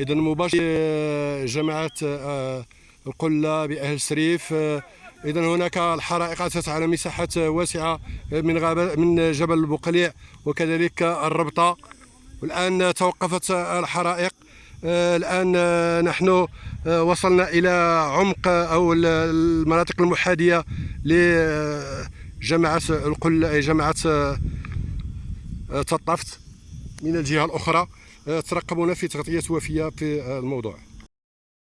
اذا مباشر جماعة آه، القلة بأهل سريف آه، اذا هناك الحرائق اتت على مساحات واسعة من من جبل البقليع وكذلك الربطة. والآن توقفت الحرائق. آه، الآن نحن وصلنا إلى عمق أو المناطق المحاذية لجماعة القلة جماعة تطفت من الجهة الأخرى. ترقبونا في تغطية وفية في الموضوع.